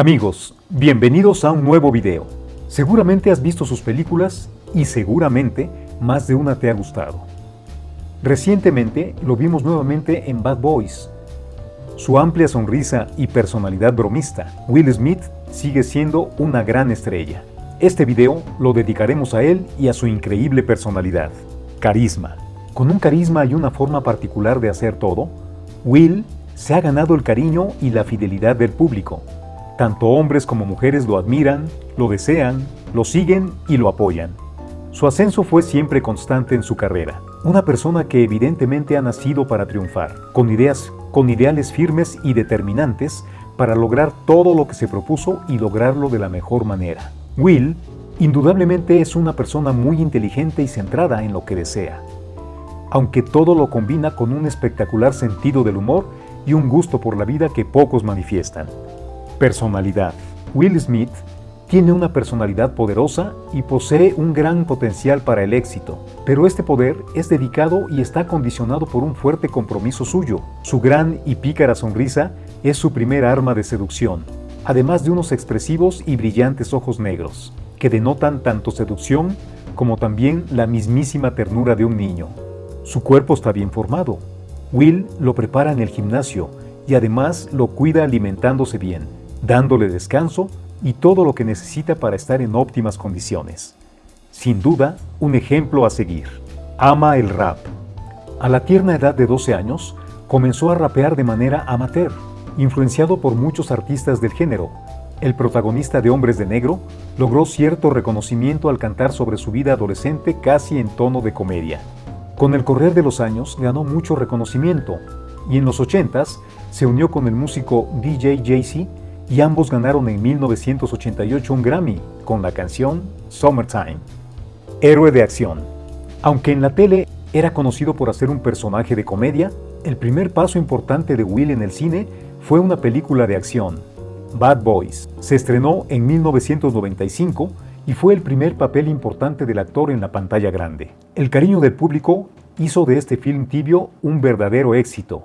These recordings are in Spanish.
Amigos, bienvenidos a un nuevo video. Seguramente has visto sus películas y seguramente más de una te ha gustado. Recientemente lo vimos nuevamente en Bad Boys. Su amplia sonrisa y personalidad bromista, Will Smith sigue siendo una gran estrella. Este video lo dedicaremos a él y a su increíble personalidad. Carisma. Con un carisma y una forma particular de hacer todo, Will se ha ganado el cariño y la fidelidad del público. Tanto hombres como mujeres lo admiran, lo desean, lo siguen y lo apoyan. Su ascenso fue siempre constante en su carrera. Una persona que evidentemente ha nacido para triunfar, con ideas, con ideales firmes y determinantes para lograr todo lo que se propuso y lograrlo de la mejor manera. Will, indudablemente es una persona muy inteligente y centrada en lo que desea, aunque todo lo combina con un espectacular sentido del humor y un gusto por la vida que pocos manifiestan. Personalidad. Will Smith tiene una personalidad poderosa y posee un gran potencial para el éxito, pero este poder es dedicado y está condicionado por un fuerte compromiso suyo. Su gran y pícara sonrisa es su primer arma de seducción, además de unos expresivos y brillantes ojos negros, que denotan tanto seducción como también la mismísima ternura de un niño. Su cuerpo está bien formado. Will lo prepara en el gimnasio y además lo cuida alimentándose bien, dándole descanso y todo lo que necesita para estar en óptimas condiciones. Sin duda, un ejemplo a seguir. Ama el rap. A la tierna edad de 12 años, comenzó a rapear de manera amateur, influenciado por muchos artistas del género. El protagonista de Hombres de Negro logró cierto reconocimiento al cantar sobre su vida adolescente casi en tono de comedia. Con el correr de los años ganó mucho reconocimiento y en los 80s se unió con el músico DJ Jay-Z y ambos ganaron en 1988 un Grammy con la canción Summertime. Héroe de acción. Aunque en la tele era conocido por hacer un personaje de comedia, el primer paso importante de Will en el cine fue una película de acción, Bad Boys. Se estrenó en 1995 y fue el primer papel importante del actor en la pantalla grande. El cariño del público hizo de este film tibio un verdadero éxito,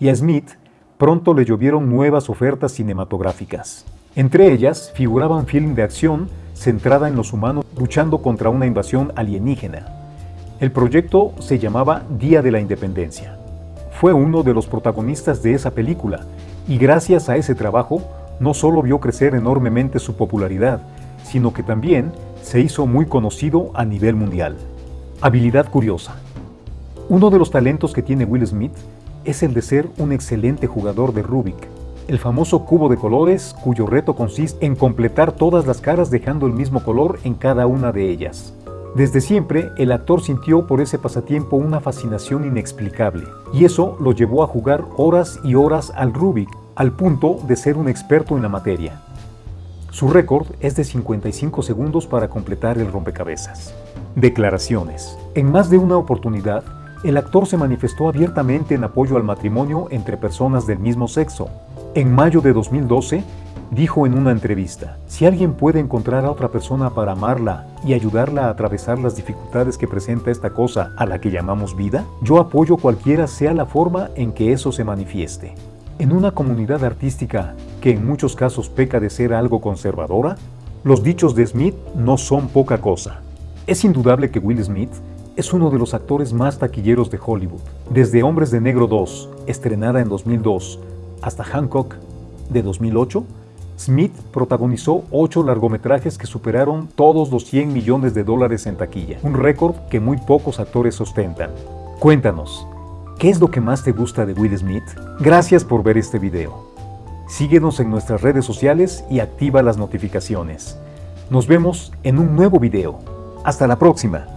y a Smith pronto le llovieron nuevas ofertas cinematográficas. Entre ellas figuraban film de acción centrada en los humanos luchando contra una invasión alienígena. El proyecto se llamaba Día de la Independencia. Fue uno de los protagonistas de esa película y gracias a ese trabajo no solo vio crecer enormemente su popularidad, sino que también se hizo muy conocido a nivel mundial. Habilidad curiosa. Uno de los talentos que tiene Will Smith es el de ser un excelente jugador de Rubik, el famoso cubo de colores cuyo reto consiste en completar todas las caras dejando el mismo color en cada una de ellas. Desde siempre, el actor sintió por ese pasatiempo una fascinación inexplicable, y eso lo llevó a jugar horas y horas al Rubik, al punto de ser un experto en la materia. Su récord es de 55 segundos para completar el rompecabezas. Declaraciones. En más de una oportunidad, el actor se manifestó abiertamente en apoyo al matrimonio entre personas del mismo sexo. En mayo de 2012, dijo en una entrevista, si alguien puede encontrar a otra persona para amarla y ayudarla a atravesar las dificultades que presenta esta cosa a la que llamamos vida, yo apoyo cualquiera sea la forma en que eso se manifieste. En una comunidad artística que en muchos casos peca de ser algo conservadora, los dichos de Smith no son poca cosa. Es indudable que Will Smith es uno de los actores más taquilleros de Hollywood. Desde Hombres de Negro 2, estrenada en 2002, hasta Hancock, de 2008, Smith protagonizó ocho largometrajes que superaron todos los 100 millones de dólares en taquilla, un récord que muy pocos actores ostentan. Cuéntanos, ¿qué es lo que más te gusta de Will Smith? Gracias por ver este video. Síguenos en nuestras redes sociales y activa las notificaciones. Nos vemos en un nuevo video. Hasta la próxima.